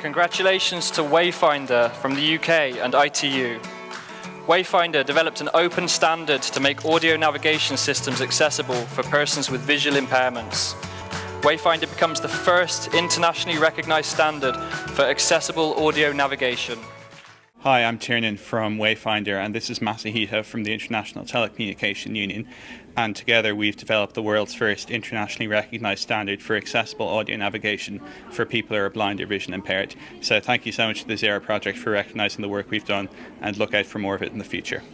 Congratulations to Wayfindr from the UK and ITU. Wayfindr developed an open standard to make audio navigation systems accessible for persons with visual impairments. Wayfindr becomes the first internationally recognized standard for accessible audio navigation. Hi, I'm Tiernan from Wayfindr, and this is Masahito from the International Telecommunication Union. And together we've developed the world's first internationally recognised standard for accessible audio navigation for people who are blind or vision impaired. So thank you so much to the Zero Project for recognising the work we've done, and look out for more of it in the future.